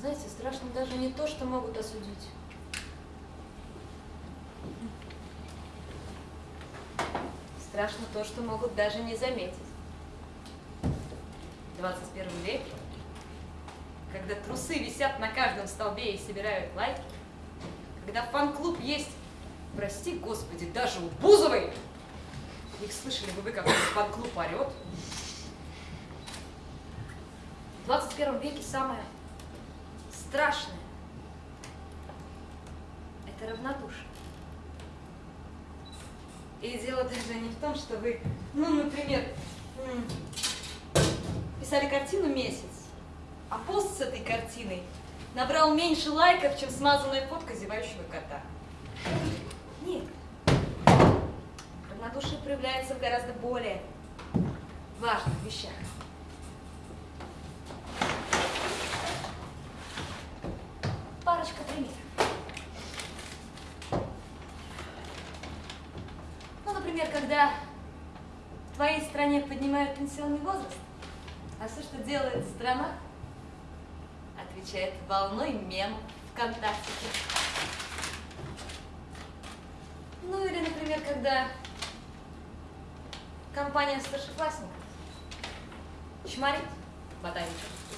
Знаете, страшно даже не то, что могут осудить. Страшно то, что могут даже не заметить. В 21 веке, когда трусы висят на каждом столбе и собирают лайки, когда фан-клуб есть, прости господи, даже у Бузовой, их слышали бы вы, как фан-клуб орет, в 21 веке самое страшное – это равнодушие. И дело даже не в том, что вы, ну, например, писали картину месяц, а пост с этой картиной набрал меньше лайков, чем смазанная фотка зевающего кота. Нет. Равнодушие проявляется в гораздо более важных вещах. Парочка примеров. Ну, например, когда в твоей стране поднимают пенсионный возраст, а все, что делает страна, отвечает волной мемов ВКонтакте. Ну или, например, когда компания старшеклассников чморит Батавича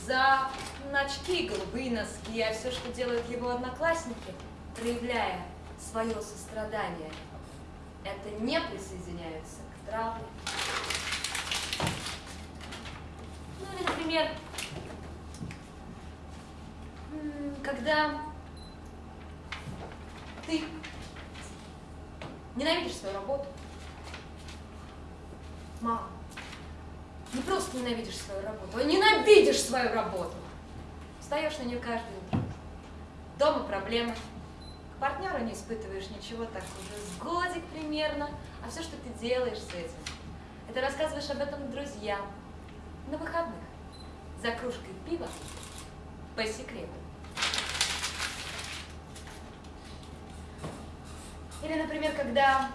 за очки, голубые носки, а все, что делают его одноклассники, проявляя свое сострадание, это не присоединяются к травме. Ну или, например, когда ты ненавидишь свою работу, мама, не просто ненавидишь свою работу, а ненавидишь свою работу. Встаешь на нее каждое утро. Дома проблемы. К партнеру не испытываешь ничего, так уже с годик примерно. А все, что ты делаешь с этим, это рассказываешь об этом друзьям на выходных за кружкой пива по секрету. Или, например, когда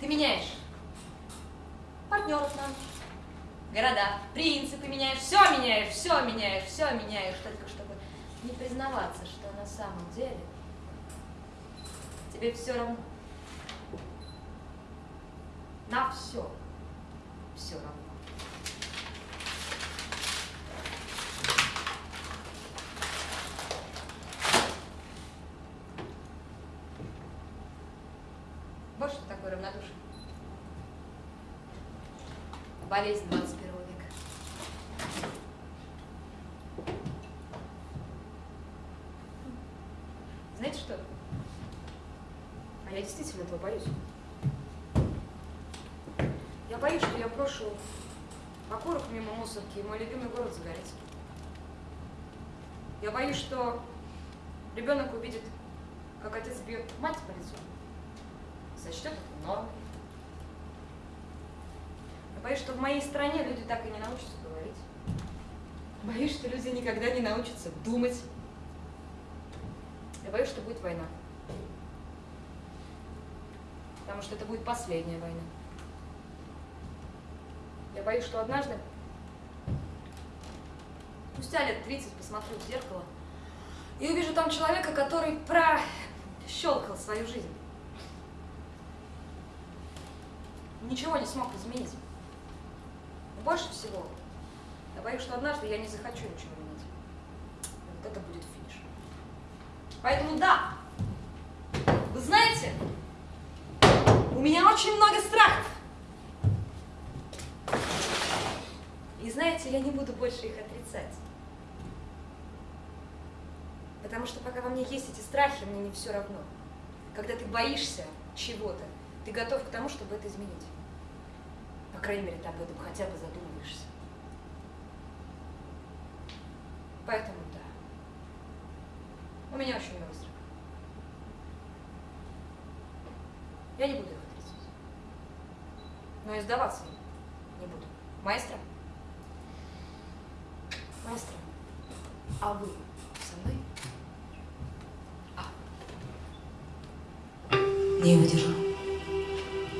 ты меняешь партнеров нам, города, принципы меняешь, все меняешь, все меняешь, все меняешь, только чтобы не признаваться, что на самом деле тебе все равно. На все. Все равно. Вот что такое равнодушие болезнь 21 века. Знаете что? А я действительно этого боюсь. Я боюсь, что я брошу окурок мимо мусорки, и мой любимый город загорится. Я боюсь, что ребенок увидит, как отец бьет мать по лицу, сочтет это нормой. Боюсь, что в моей стране люди так и не научатся говорить. Боюсь, что люди никогда не научатся думать. Я боюсь, что будет война. Потому что это будет последняя война. Я боюсь, что однажды, спустя лет 30, посмотрю в зеркало и увижу там человека, который прощелкал свою жизнь. Ничего не смог изменить больше всего я боюсь, что однажды я не захочу ничего менять. Вот это будет финиш. Поэтому да, вы знаете, у меня очень много страхов. И знаете, я не буду больше их отрицать. Потому что пока во мне есть эти страхи, мне не все равно. Когда ты боишься чего-то, ты готов к тому, чтобы это изменить. По крайней мере, ты об этом хотя бы задумываешься. Поэтому да. У меня очень много страхов. Я не буду их отрицать. Но и сдаваться не буду. Маэстро? Маэстро, а вы со мной? А. Не выдержал.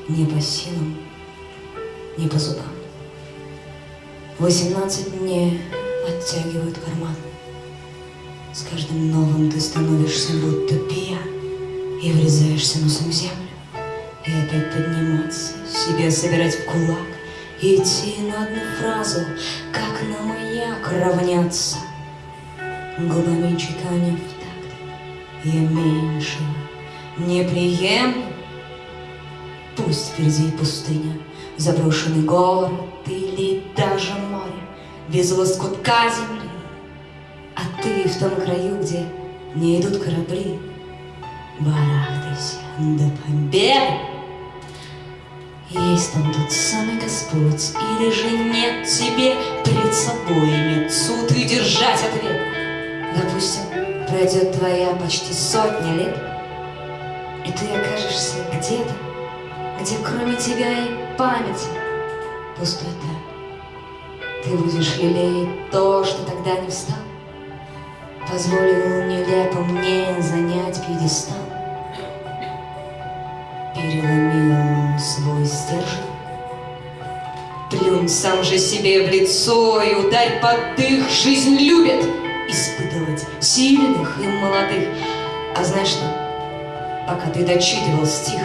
Не по силам не по зубам. Восемнадцать мне втягивают карман. С каждым новым ты становишься будто пьян И врезаешься носом в землю И опять подниматься, себя собирать в кулак идти на одну фразу, как на маяк равняться. Губами чеканя в такт Я меньшего не приемлю Пусть впереди пустыня, заброшенный город Или даже море без лоскутка земли. А ты в том краю, где не идут корабли. Барахтайся до победы Есть там тот самый Господь Или же нет? Тебе перед собой Нет суд и держать ответ. Допустим, пройдет твоя почти сотня лет И ты окажешься где-то Где кроме тебя и памяти Пустота Ты будешь лелеять то, что тогда не встал. Позволил нелепо мне занять пьедестал. Переломил свой стержень Плюнь сам же себе в лицо и ударь под дых. Жизнь любит испытывать сильных и молодых. А знаешь что, пока ты дочитывал стих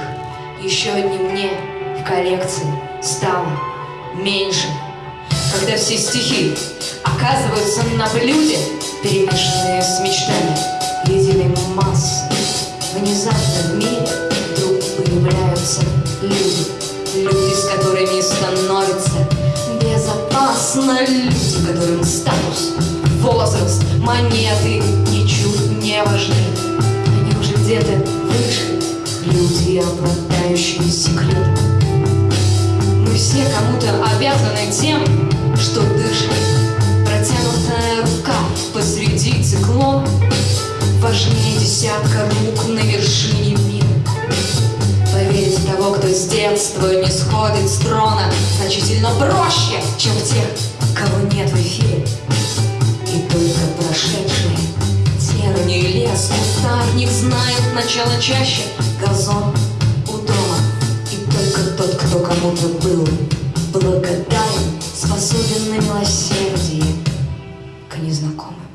Еще одним мне в коллекции стало меньше. Когда все стихи оказываются на блюде Перемешанные с мечтами единой массы Внезапно в мире вдруг появляются люди Люди, с которыми становится безопасно. Люди, которым статус, возраст, монеты ничуть не важны. Они уже где-то выше Люди, обладающие секретом. Мы все кому-то обязаны тем, что дышит Протянутая рука посреди циклона. Важнее десятка рук на вершине мира Поверить в того, кто с детства не сходит с трона. Значительно проще, чем в тех, кого нет в эфире. И только прошедшие терни и лес Кустарник знают начало чаще. Газон у дома. И только тот, кто кому-то был благодарен Способен на милосердие к незнакомым